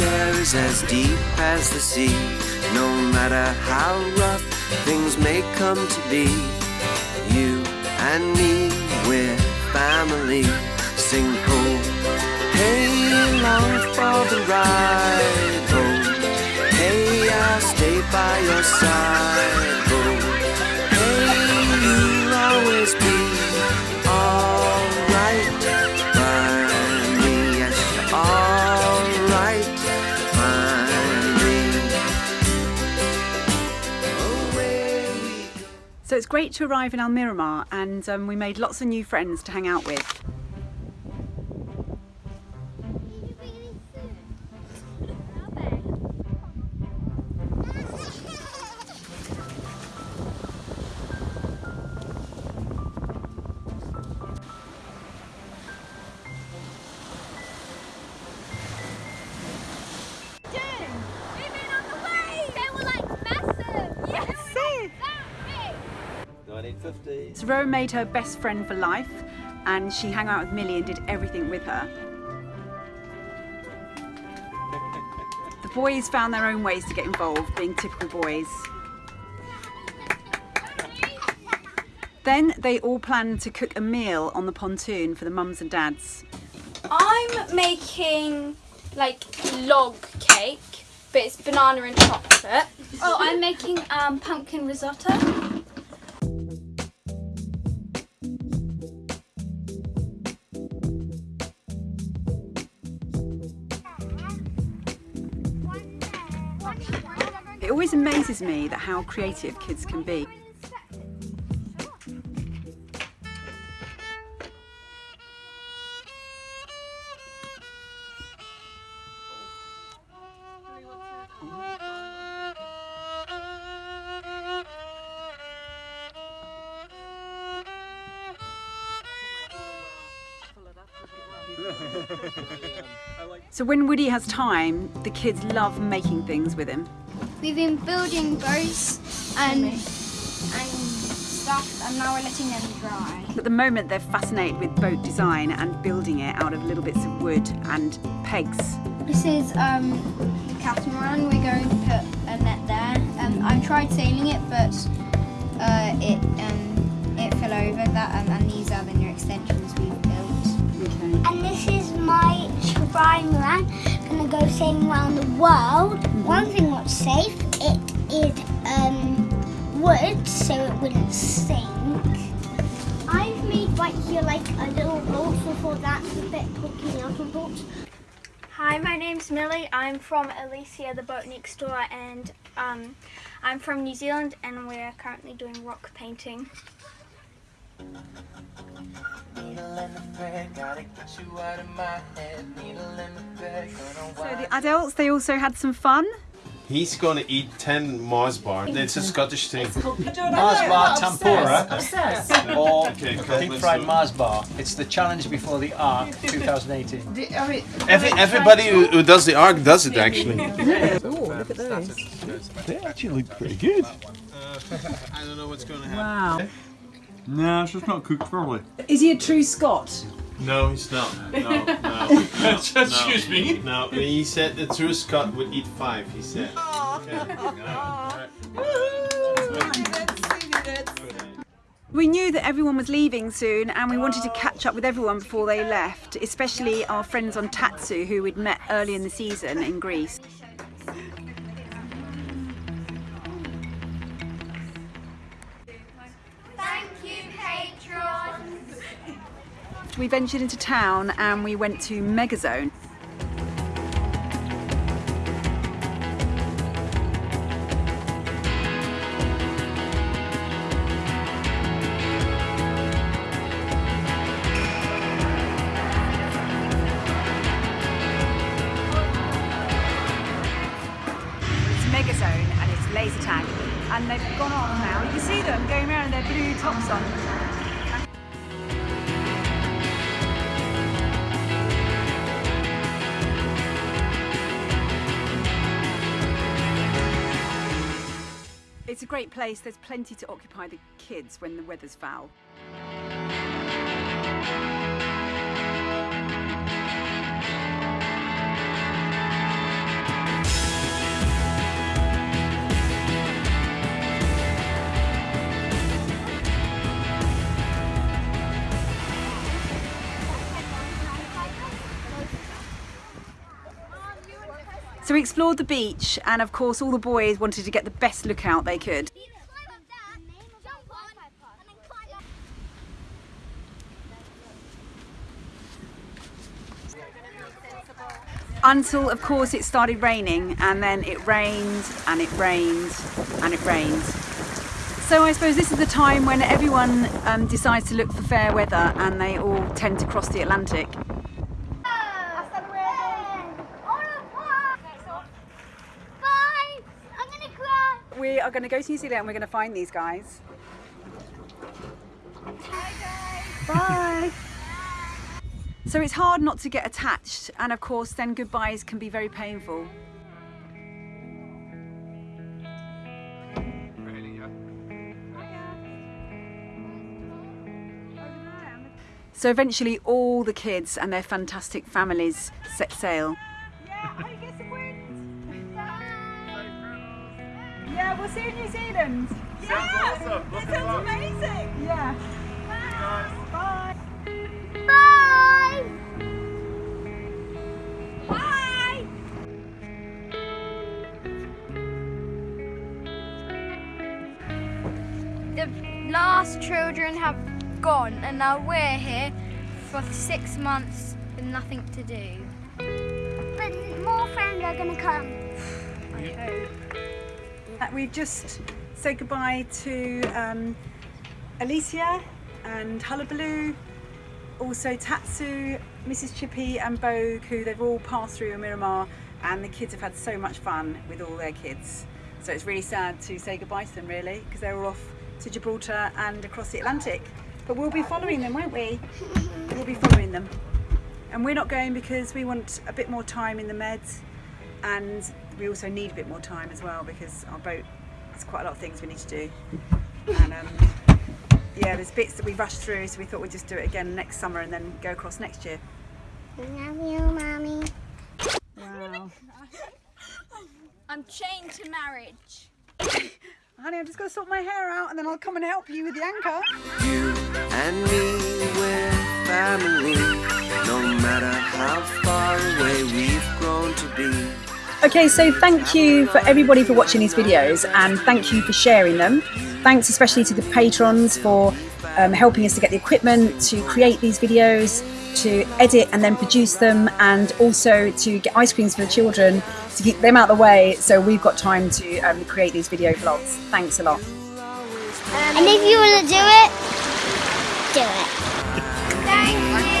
share is as deep as the sea. No matter how rough things may come to be, you and me, we're family. It's great to arrive in Almerimar and um, we made lots of new friends to hang out with. So Rowan made her best friend for life and she hung out with Millie and did everything with her. The boys found their own ways to get involved, being typical boys. Then they all planned to cook a meal on the pontoon for the mums and dads. I'm making like log cake, but it's banana and chocolate. Oh, I'm making um, pumpkin risotto. It always amazes me that how creative kids can be. So when Woody has time, the kids love making things with him. We've been building boats and and stuff, and now we're letting them dry. At the moment, they're fascinated with boat design and building it out of little bits of wood and pegs. This is um, catamaran. We're going to put a net there. Um, I've tried sailing it, but uh, it um, it fell over. That and these are the new extensions we've. Okay. And this is my trimaran. Gonna go sailing around the world. One thing what's safe, it is um, wood, so it wouldn't sink. I've made right here like a little boat so for that the bit poking out of boat. Hi, my name's Millie. I'm from Alicia, the boat next door, and um, I'm from New Zealand, and we're currently doing rock painting. So the adults, they also had some fun. He's gonna eat 10 Mars bar. It's a Scottish thing. Mars bar tempura or Okay, deep fried. Mars bar. It's the challenge before the Arc 2018. Every, everybody who, who does the arc does it actually. They actually look pretty good. Uh, I don't know what's gonna happen. Wow. Nah, it's just not cooked thoroughly. Is he a true Scot? No, he's not. No, no. no Excuse me? No, he said the true Scot would eat five, he said. We knew that everyone was leaving soon and we wanted to catch up with everyone before they left, especially our friends on Tatsu who we'd met early in the season in Greece. We ventured into town and we went to Megazone. It's Megazone and it's laser tag and they've gone on now. You can see them going around with their blue tops on. It's a great place. There's plenty to occupy the kids when the weather's foul. So we explored the beach and of course all the boys wanted to get the best lookout they could. Until of course it started raining and then it rained and it rained and it rained. So I suppose this is the time when everyone um, decides to look for fair weather and they all tend to cross the Atlantic. We are going to go to New Zealand and we're going to find these guys. Bye. So it's hard not to get attached and of course then goodbyes can be very painful. So eventually all the kids and their fantastic families set sail. Yeah, we'll see you in New Zealand. Yeah, awesome. It sounds amazing. Yeah. Bye. Bye. Bye. The last children have gone, and now we're here for six months with nothing to do. But more friends are gonna come. Uh, We've just said goodbye to um, Alicia and Hullabaloo, also Tatsu, Mrs. Chippy and Bogue, who they've all passed through Miramar and the kids have had so much fun with all their kids. So it's really sad to say goodbye to them really because they were off to Gibraltar and across the Atlantic. But we'll be following them, won't we? We'll be following them. And we're not going because we want a bit more time in the meds and we also need a bit more time as well because our boat has quite a lot of things we need to do. And um, yeah, there's bits that we rushed through, so we thought we'd just do it again next summer and then go across next year. Love you, mommy. Wow. I'm chained to marriage. Honey, I'm just going to sort my hair out and then I'll come and help you with the anchor. You and me, we're family. No matter how far away we've grown to be. Okay, so thank you for everybody for watching these videos and thank you for sharing them. Thanks especially to the patrons for um, helping us to get the equipment to create these videos, to edit and then produce them, and also to get ice creams for the children to keep them out of the way so we've got time to um, create these video vlogs. Thanks a lot. And if you want to do it, do it.